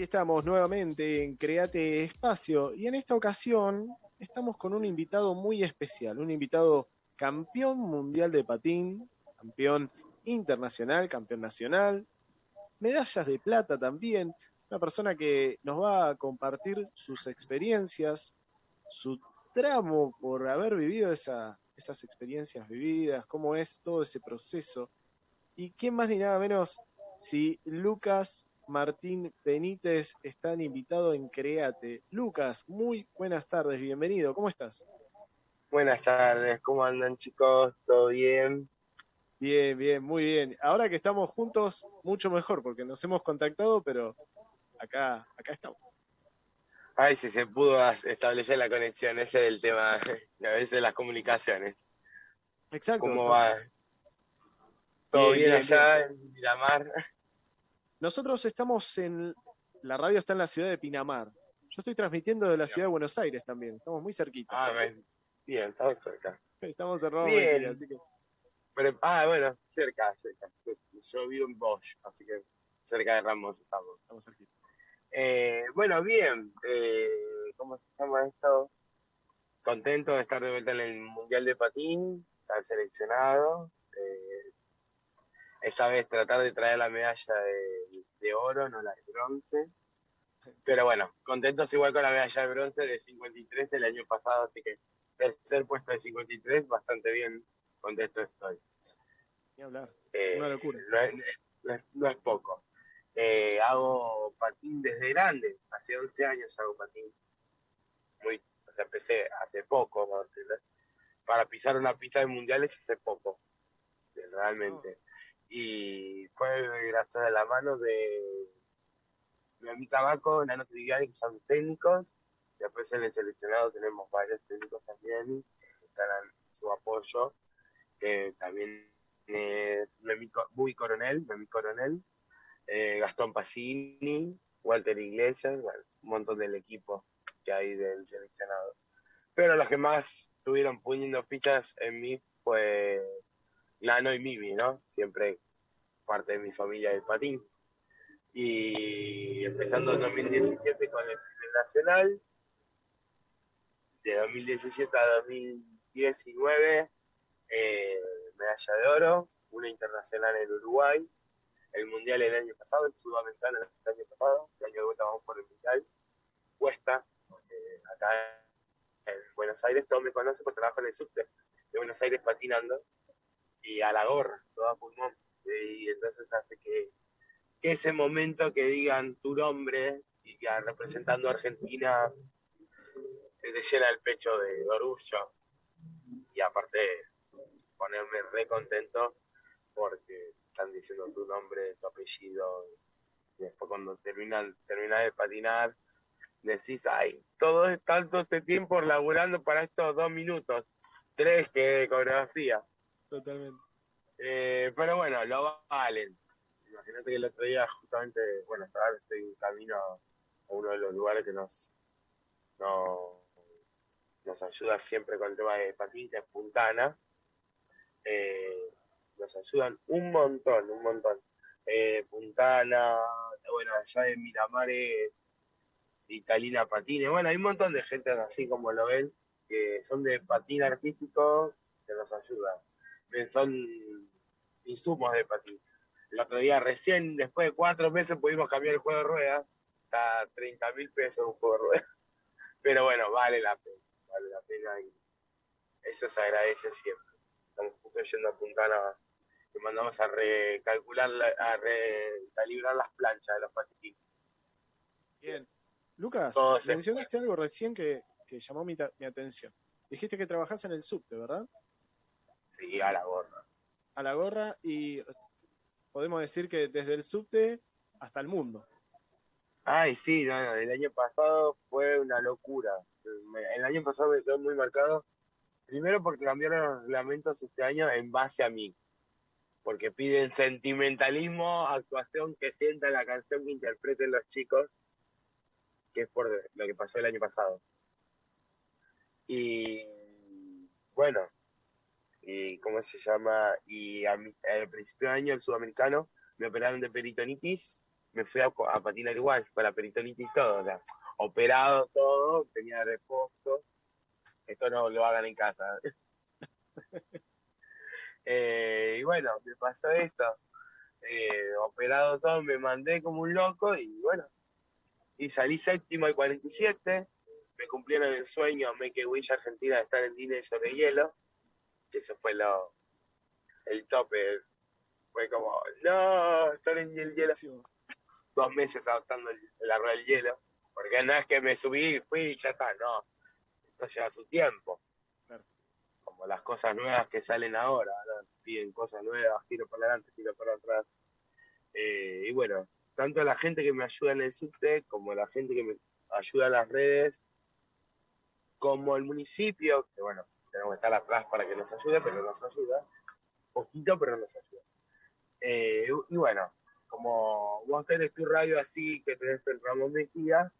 Aquí estamos nuevamente en Create Espacio y en esta ocasión estamos con un invitado muy especial, un invitado campeón mundial de patín, campeón internacional, campeón nacional, medallas de plata también, una persona que nos va a compartir sus experiencias, su tramo por haber vivido esas experiencias vividas, cómo es todo ese proceso. Y quién más ni nada menos si Lucas Martín Benítez están invitado en Create. Lucas, muy buenas tardes, bienvenido, ¿cómo estás? Buenas tardes, ¿cómo andan chicos? ¿Todo bien? Bien, bien, muy bien. Ahora que estamos juntos, mucho mejor, porque nos hemos contactado, pero acá, acá estamos. Ay, si se pudo establecer la conexión, ese es el tema, a veces las comunicaciones. Exacto. ¿Cómo va? ¿Todo bien, allá en Miramar? Nosotros estamos en, la radio está en la ciudad de Pinamar. Yo estoy transmitiendo de la ciudad de Buenos Aires también, estamos muy cerquita. Ah, bien, estamos cerca. Estamos cerrados, bien. así que... ah, bueno, cerca, cerca. Yo vivo en Bosch, así que cerca de Ramos estamos. Estamos cerquita. Eh, bueno, bien, eh, ¿cómo se llama esto? Contento de estar de vuelta en el Mundial de Patín, estar seleccionado. Eh, esta vez tratar de traer la medalla de, oro, no la de bronce. Pero bueno, contentos igual con la medalla de bronce de 53 del año pasado, así que tercer puesto de 53, bastante bien, contento estoy. Ni hablar, eh, una locura. No es, poco. Eh, hago patín desde grande, hace 11 años hago patín. Muy, o sea, empecé hace poco, para pisar una pista de mundiales hace poco, realmente. Oh y fue gracias a la mano de mi Tabaco, Nano Triviani, que son técnicos. Después en el seleccionado tenemos varios técnicos también que están su apoyo, que también es Buy Coronel, Memi Coronel, eh, Gastón Pacini, Walter Iglesias, un montón del equipo que hay del seleccionado. Pero los que más estuvieron poniendo fichas en mí fue Nano y Mimi, ¿no? Siempre parte de mi familia del patín. Y empezando en 2017 con el nacional, de 2017 a 2019, eh, medalla de oro, una internacional en Uruguay, el mundial el año pasado, el sudamericano el año pasado, el año de vuelta vamos por el mundial, cuesta, acá en Buenos Aires todos me conocen porque trabajo en el subte de Buenos Aires patinando, y a la gorra, toda pulmón. Y entonces hace que, ese momento que digan tu nombre y que representando a Argentina te llena el pecho de orgullo. Y aparte ponerme re contento porque están diciendo tu nombre, tu apellido. Y después cuando terminan, terminas de patinar, decís, ay, todo tanto este tiempo laburando para estos dos minutos, tres que coreografía. Totalmente. Eh, pero bueno, lo valen. Imagínate que el otro día justamente, bueno, ahora estoy en camino a uno de los lugares que nos, nos ayuda siempre con el tema de patín, que es Puntana. Eh, nos ayudan un montón, un montón. Eh, Puntana, bueno, allá de Miramar es Italina Patines, bueno, hay un montón de gente así como lo ven, que son de patín artístico, que nos ayudan. Son insumos de patín. El otro día recién, después de cuatro meses, pudimos cambiar el juego de ruedas. Está a 30 mil pesos un juego de ruedas. Pero bueno, vale la pena, vale la pena y eso se agradece siempre. Estamos justo yendo a Puntana y mandamos a recalcular, a recalibrar las planchas de los patines. Bien. Lucas, mencionaste algo recién que, llamó mi, mi, atención. Dijiste que trabajás en el subte, ¿verdad? Sí, a la gorra a la gorra y podemos decir que desde el subte hasta el mundo. Ay, sí, el año pasado fue una locura. El año pasado me quedó muy marcado, primero porque cambiaron los reglamentos este año en base a mí, porque piden sentimentalismo, actuación que sienta la canción que interpreten los chicos, que es por lo que pasó el año pasado. Y bueno, y ¿cómo se llama? Y al principio de año, el sudamericano, me operaron de peritonitis me fui a, patinar igual, la peritonitis todo, o sea, operado todo, tenía reposo. Esto no lo hagan en casa. Eh, y bueno, me pasó esto. Eh, operado todo, me mandé como un loco y bueno, y salí séptimo al 47, me cumplieron el sueño a Wish Argentina de estar en Disney sobre hielo, que eso fue lo el tope, fue como, no, estar en el hielo, dos meses adoptando la rueda del hielo, porque no es que me subí, fui y ya está, no, esto lleva su tiempo. Como las cosas nuevas que salen ahora, piden cosas nuevas, tiro para adelante, tiro para atrás. Eh, y bueno, tanto la gente que me ayuda en el subte, como la gente que me ayuda en las redes, como el municipio, que bueno, tenemos que estar atrás para que nos ayude, pero nos ayuda, poquito, pero nos ayuda. Eh, y bueno, como vos tenés tu radio así, que tenés el Ramón Mejía,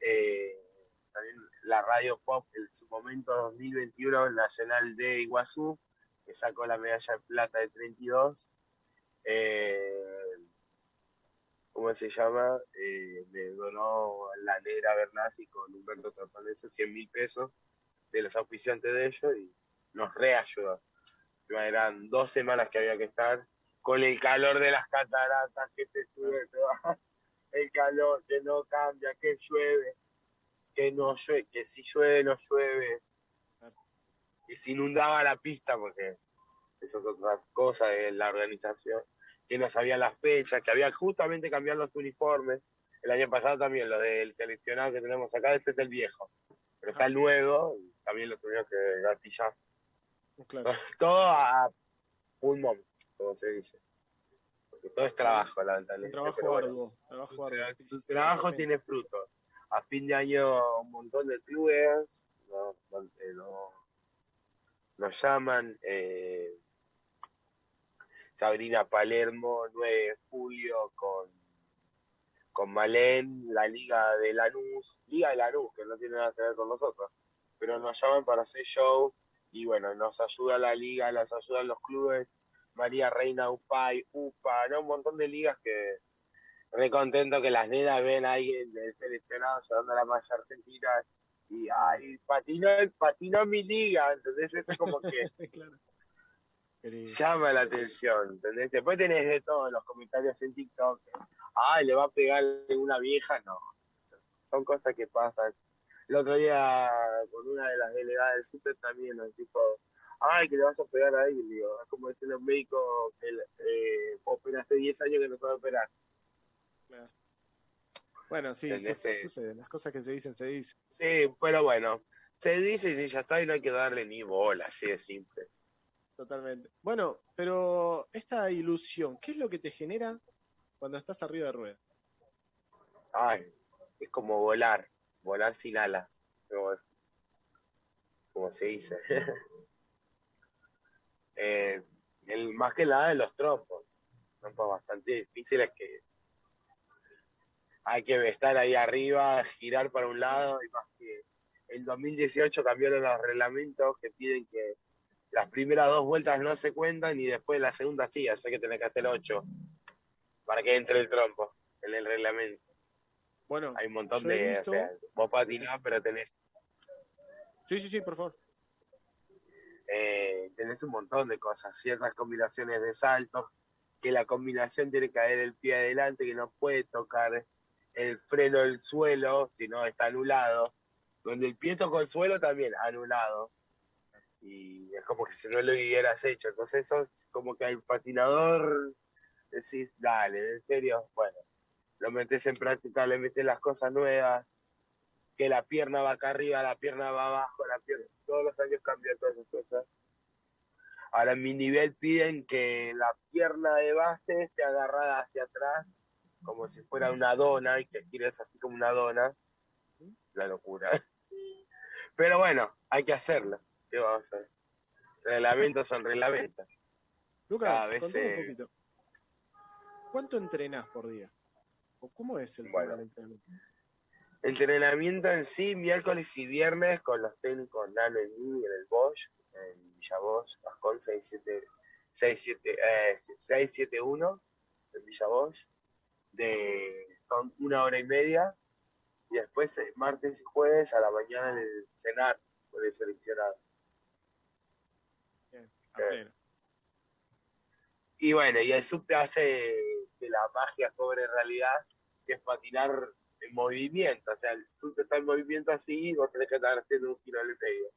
eh, también la radio pop en su momento 2021 Nacional de Iguazú, que sacó la medalla de plata de 32. Eh, ¿Cómo se llama? Eh, le donó la negra Bernasi con Humberto Torpanese 100 mil pesos de los auspiciantes de ellos y nos reayudó. Eran dos semanas que había que estar con el calor de las cataratas que te sube, el calor que no cambia, que llueve, que no llueve, que si llueve no llueve, y se inundaba la pista porque eso es otra cosa de la organización, que no sabía las fechas, que había justamente cambiado los uniformes. El año pasado también, lo del seleccionado que tenemos acá, este es el viejo, pero está el nuevo, y también lo tuvimos que gatillar. Todo a pulmón como se dice. Porque todo es trabajo, lamentablemente. Trabajo arduo. Trabajo su, trabajo tiene frutos. A fin de año un montón de clubes no, nos llaman. Eh, Sabrina Palermo, 9 de julio con, con Malén, la Liga de Lanús, Liga de Lanús, que no tiene nada que ver con nosotros, pero nos llaman para hacer show y bueno, nos ayuda la liga, nos ayudan los clubes María Reina UPAI, UPA, ¿no? Un montón de ligas que re contento que las nenas ven a alguien del seleccionado llevando la malla argentina y ay, patinó, patinó mi liga, entonces eso es como que llama la atención, ¿entendés? Después tenés de todos los comentarios en TikTok, ay, le va a pegar una vieja, no, son cosas que pasan. El otro día con una de las delegadas del super también, ¿no? tipo, ay, que le vas a operar ahí, digo, es como decir los médicos que eh, operaste 10 años que no puede operar. Bueno, sí, eso sucede, las cosas que se dicen, se dicen. Sí, pero bueno, se dice y ya está y no hay que darle ni bola, así de simple. Totalmente. Bueno, pero esta ilusión, ¿qué es lo que te genera cuando estás arriba de ruedas? Ay, es como volar, volar sin alas, como, se dice. Eh, el, más que nada de los trompos. Trompos bastante difíciles que hay que estar ahí arriba, girar para un lado y más que en 2018 cambiaron los reglamentos que piden que las primeras dos vueltas no se cuentan y después la segunda sí, así que tenés que hacer ocho para que entre el trompo en el reglamento. Bueno, hay un montón de. Visto... vos patinás, pero tenés. Sí, sí, sí, por favor eh, tenés un montón de cosas, ciertas combinaciones de saltos, que la combinación tiene que caer el pie adelante, que no puede tocar el freno del suelo, sino está anulado. Donde el pie tocó el suelo también, anulado. Y es como que si no lo hubieras hecho. Entonces eso es como que al patinador decís, dale, en serio, bueno, lo metes en práctica, le metes las cosas nuevas, que la pierna va acá arriba, la pierna va abajo, la pierna, todos los años cambian todas esas cosas. Ahora en mi nivel piden que la pierna de base esté agarrada hacia atrás, como si fuera una dona, y que gires así como una dona. La locura. Pero bueno, hay que hacerlo. ¿Qué vamos a hacer? Reglamentos son reglamentos. Lucas, un poquito. ¿Cuánto entrenás por día? ¿O cómo es el bueno, entrenamiento? Entrenamiento en sí, miércoles y viernes con los técnicos Nano y mí en el Bosch, en Villa Bosch, Pascón 671 en Villa Bosch. de son una hora y media y después eh, martes y jueves a la mañana en el cenar con el seleccionado. Bien. Eh, Y bueno, y el subte hace que la magia sobre realidad, que es patinar en movimiento. O sea, el subte está en movimiento así y vos tenés que estar haciendo un giro al medio.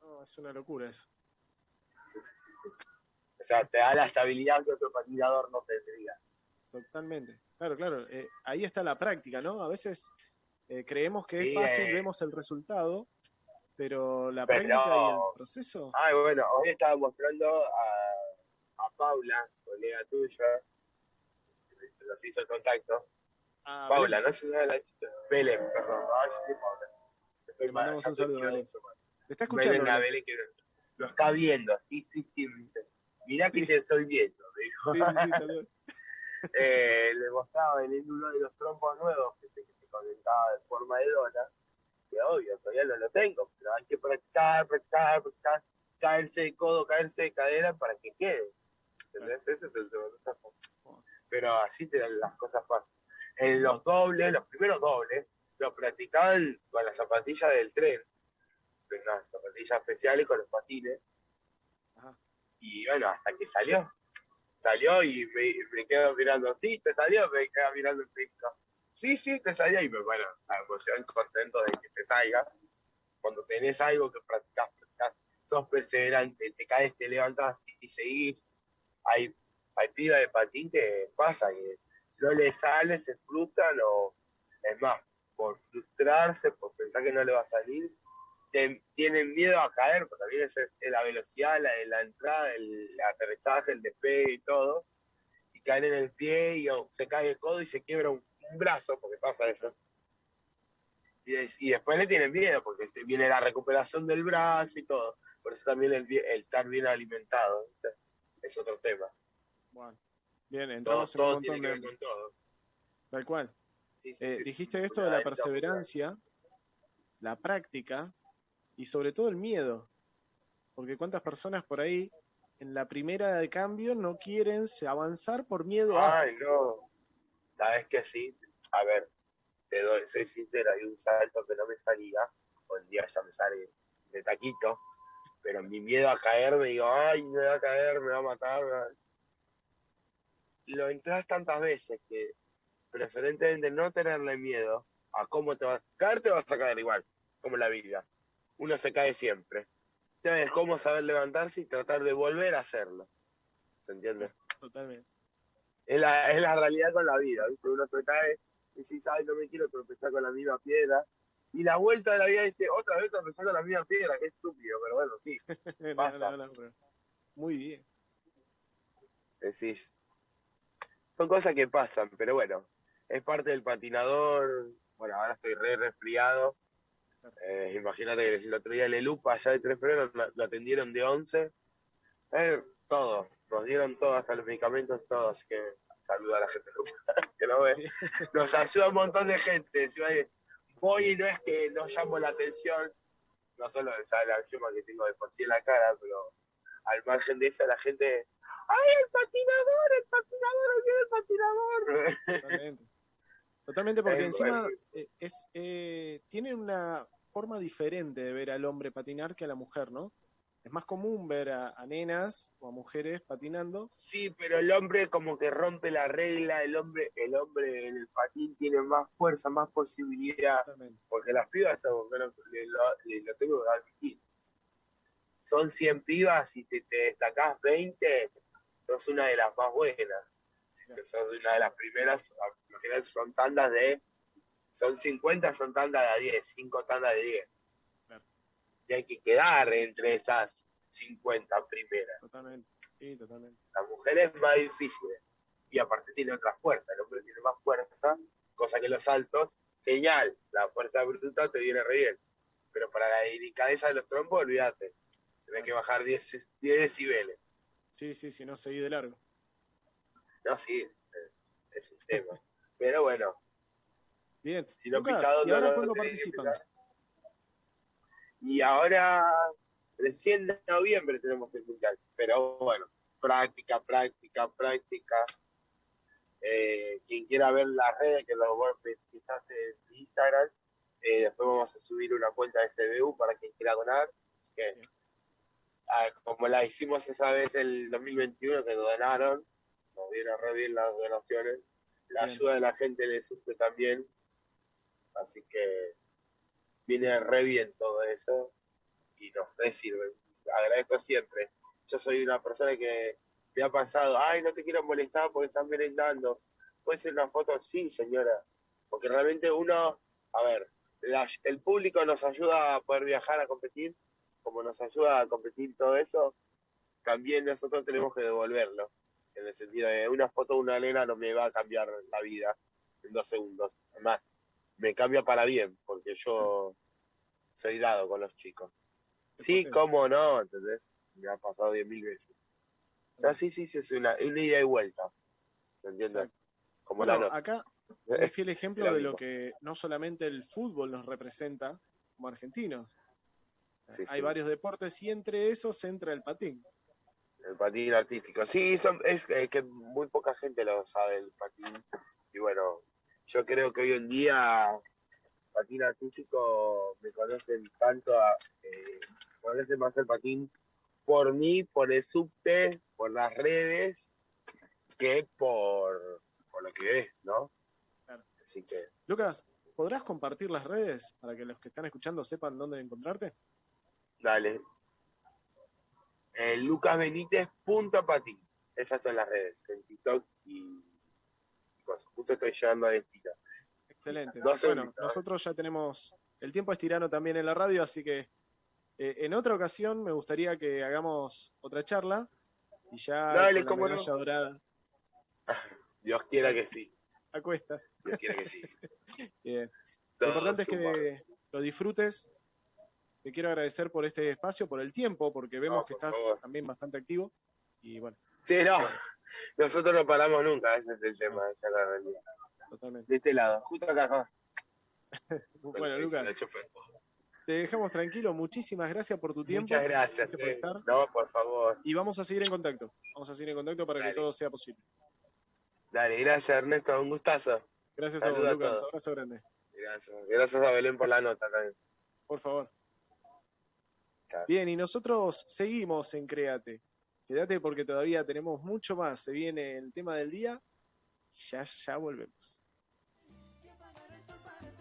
No, es una locura eso. O sea, te da la estabilidad que otro patinador no tendría. Totalmente. Claro, claro. eh, ahí está la práctica, ¿no? A veces eh, creemos que es fácil, eh. vemos el resultado, pero la Pero- práctica y el proceso. Ay, bueno, hoy estaba mostrando a, a Paula, colega tuya, nos hizo el contacto. Ah, Paula, no sé la chica. Belén, perdón. Estoy Le mandamos un saludo, Belén. ¿Te está Belén, escuchando? Belén? Belén que lo está viendo, sí, sí, sí, me dice. Mirá que Sí. te estoy viendo, me dijo. Sí, sí, sí, saludos. Eh, le mostraba en uno de los trompos nuevos que se, que se conectaba de forma de dona, que obvio, todavía no lo tengo, pero hay que practicar, practicar, practicar, caerse de codo, caerse de cadera para que quede. ¿Entendés? Ese es el segundo. Pero así te dan las cosas fáciles. En los dobles, los primeros dobles, los practicaban con las zapatillas del tren, con unas zapatillas especiales con los patines. Ajá. Y bueno, hasta que salió. Salió y me, me quedo mirando, sí, te salió, me quedo mirando el piso. Sí, sí, te salió. Y me, bueno, la emoción, contento de que te salga. Cuando tenés algo que practicás, practicás, sos perseverante, te caes, te levantás y seguís. Hay, hay pibas de patín que pasa, que no le sale, se frustran o, es más, por frustrarse, por pensar que no le va a salir, te- tienen miedo a caer, porque también esa es la velocidad, la, la entrada, el aterrizaje, el despegue y todo, y caen en el pie y o, se cae el codo y se quiebra un, brazo, porque pasa eso. Y, des- y después le tienen miedo, porque viene la recuperación del brazo y todo. Por eso también el, el estar bien alimentado es otro tema. Bien, Todo, entramos en un todo montón tiene que ver de... con todo. Tal cual. Sí, sí, Eh, sí, dijiste esto de la perseverancia, la práctica y sobre todo el miedo. Porque cuántas personas por ahí en la primera de cambio no quieren avanzar por miedo a... Ay, no. Sabes que sí. A ver, te doy, soy sincero, hay un salto que no me salía. Hoy en día ya me sale de taquito. Pero mi miedo a caer, me digo, ay, me va a caer, me va a matar. me va-". Lo entras tantas veces que preferentemente no tenerle miedo a cómo te vas a caer, te vas a caer igual, como la vida. Uno se cae siempre. Entonces, cómo saber levantarse y tratar de volver a hacerlo. ¿Se entiende? Totalmente. es la, es la realidad con la vida, ¿viste? Uno se cae y dice, ay, no me quiero tropezar con la misma piedra. Y la vuelta de la vida dice, otra vez tropezar con la misma piedra, qué estúpido, pero bueno, sí, No, Pasa. no, no, pero- Muy bien. decís. Son cosas que pasan, pero bueno, es parte del patinador. Bueno, ahora estoy re resfriado. Eh, imagínate que el otro día el Elupa allá de Tres Frenos lo, lo atendieron de 11. Eh, todo, nos dieron todo, hasta los medicamentos, todo, así que saluda a la gente que no ve. Nos ayuda un montón de gente. de- Voy y no es que no llamo la atención, no solo de esa la que tengo de por sí en la cara, pero al margen de eso la gente, ¡ay, el patinador, el patinador, viene el patinador! Totalmente. Totalmente porque encima bueno. eh, es eh, tiene una forma diferente de ver al hombre patinar que a la mujer, ¿no? Es más común ver a, a nenas o a mujeres patinando. Sí, pero el hombre como que rompe la regla, el hombre, el hombre en el patín tiene más fuerza, más posibilidad, Totalmente. porque las pibas, son- bueno, le- lo, le- lo tengo que admitir, son 100 pibas y si te destacás 20, sos una de las más buenas. Si sos una de las primeras, imagínate, son tandas de, son 50, son tandas de 10, 5 tandas de 10. Claro. Y hay que quedar entre esas 50 primeras. Totalmente. Sí, totalmente. La mujer es más difícil y aparte tiene otra fuerza, el hombre tiene más fuerza, cosa que los saltos, genial, la fuerza bruta te viene re bien, pero para la delicadeza de los trompos, olvídate, tenés que bajar 10, 10 decibeles. Sí, sí, si no seguí de largo. No, sí, es, es un tema. Pero bueno, Bien. si no Lucas, pisado ¿y ahora no cuándo participan? Y ahora, recién en noviembre tenemos el mundial, pero bueno, práctica, práctica, práctica. Eh, quien quiera ver las redes, que lo quizás en Instagram, eh, después vamos a subir una cuenta de SBU para quien quiera donar. Que, como la hicimos esa vez el 2021, que donaron, nos dieron re bien las donaciones. La ayuda de la gente le sufre también. Así que viene re bien todo eso y nos re sirve. Agradezco siempre. Yo soy una persona que me ha pasado, ay, no te quiero molestar porque están merendando. ¿Puede ser una foto? Sí, señora. Porque realmente uno, a ver, el público nos ayuda a poder viajar a competir, como nos ayuda a competir todo eso, también nosotros tenemos que devolverlo. En el sentido de una foto de una nena no me va a cambiar la vida en dos segundos. Además, me cambia para bien, porque yo soy dado con los chicos. Sí, cómo no, entonces me ha pasado diez mil veces. sí, sí, sí, es una, una ida y vuelta. ¿Me entiendes? Como la acá es fiel ejemplo de lo que no solamente el fútbol nos representa como argentinos. Hay varios deportes y entre esos entra el patín. El patín artístico. Sí, es eh, que muy poca gente lo sabe el patín. Y bueno, yo creo que hoy en día patín artístico me conocen tanto, a, eh, conocen más el patín por mí, por el subte, por las redes, que por, por lo que es, ¿no? Así que... Lucas, ¿podrás compartir las redes para que los que están escuchando sepan dónde encontrarte? Dale. Eh, Lucas Benítez punto patín. Esas son las redes, en TikTok y Justo estoy llegando a destino. Excelente. bueno, nosotros ya tenemos el tiempo es tirano también en la radio, así que eh, en otra ocasión me gustaría que hagamos otra charla y ya Dale, con la medalla dorada. Dios quiera que sí. Acuestas. Dios quiera que sí. Bien. Lo importante es que lo disfrutes. Te quiero agradecer por este espacio, por el tiempo, porque vemos que estás también bastante activo. Y bueno. Sí, no. Nosotros no paramos nunca, ese es el tema, esa es la realidad. Totalmente. De este lado, justo acá. bueno, Lucas. Te dejamos tranquilo, muchísimas gracias por tu tiempo. Muchas gracias, por eh. estar. No, por favor. Y vamos a seguir en contacto. Vamos a seguir en contacto para que todo sea posible. Dale, gracias Ernesto, un gustazo. Gracias a vos, Lucas. Abrazo grande. Gracias. Gracias a Belén por la nota también. Por favor. Bien, y nosotros seguimos en Créate. Quédate porque todavía tenemos mucho más. Se viene el tema del día. Ya, ya volvemos.